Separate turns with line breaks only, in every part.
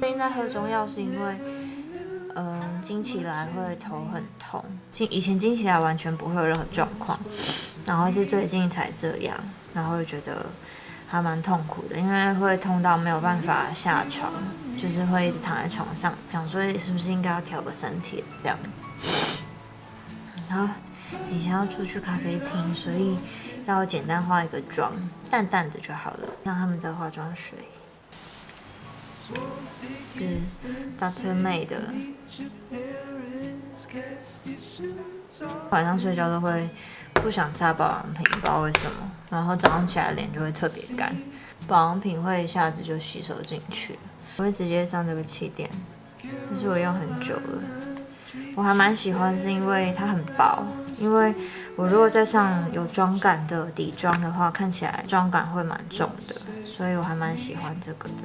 最近在喝中药是因为，嗯、经起来会头很痛，经以前经起来完全不会有任何状况，然后是最近才这样，然后就觉得还蛮痛苦的，因为会痛到没有办法下床，就是会一直躺在床上，想说是不是应该要调个身体这样子。然后以前要出去咖啡厅，所以要简单化一个妆，淡淡的就好了，像他们的化妆水。是 Dr. May 的，晚上睡觉都会不想擦保养品，不知道为什么，然后早上起来脸就会特别干，保养品会一下子就吸收进去，我会直接上这个气垫，这是我用很久了，我还蛮喜欢，是因为它很薄，因为我如果再上有妆感的底妆的话，看起来妆感会蛮重的，所以我还蛮喜欢这个的。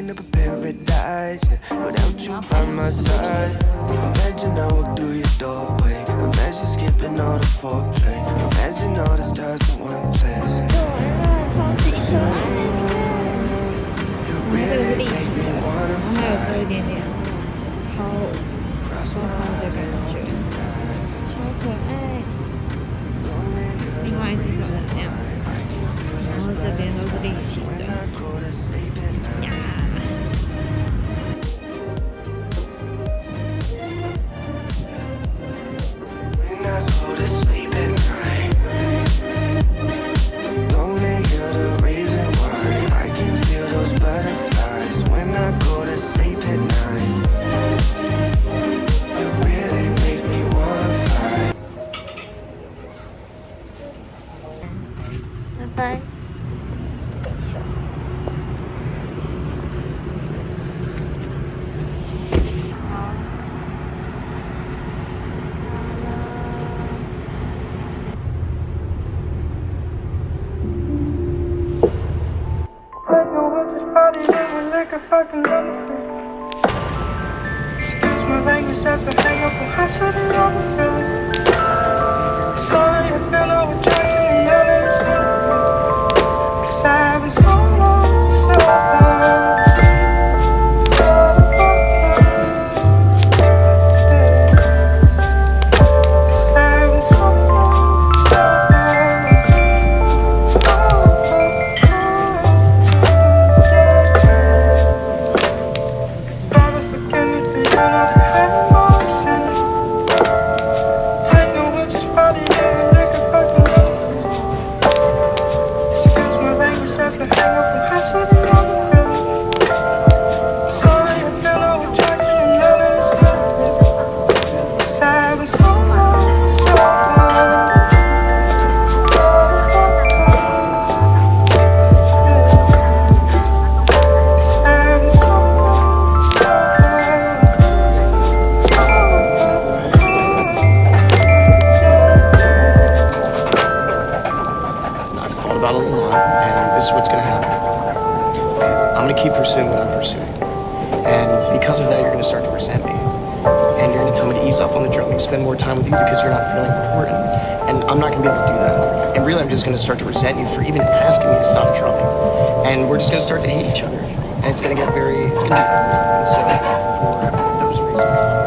Making up a paradise yeah. Without you by my side. Imagine I walk through your doorway. Imagine skipping all the foreplay. Imagine all the stars in one place. Really make me wanna fly. Cross my heart and hope Excuse my language, hang up
keep pursuing what I'm pursuing. And because of that, you're gonna start to resent me. And you're gonna tell me to ease up on the drumming, spend more time with you because you're not feeling important. And I'm not gonna be able to do that. And really, I'm just gonna start to resent you for even asking me to stop drumming. And we're just gonna start to hate each other. And it's gonna get very, it's gonna be ugly. And so, for those reasons,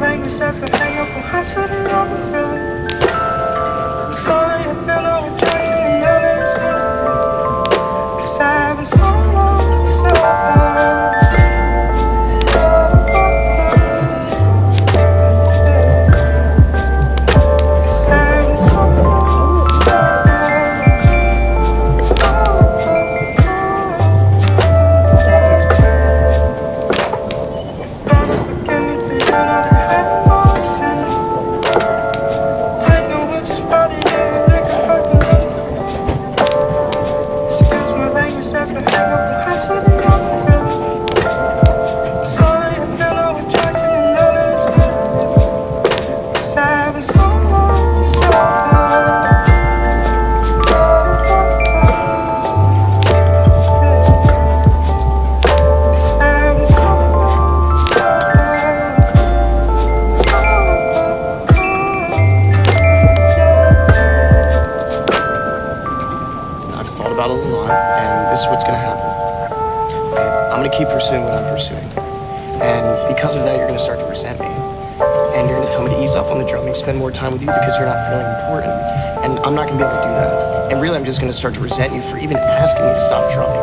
language, a on how city I'm sorry
spend more time with you because you're not feeling important. And I'm not gonna be able to do that. And really, I'm just gonna start to resent you for even asking me to stop drumming.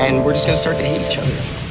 And we're just gonna start to hate each other.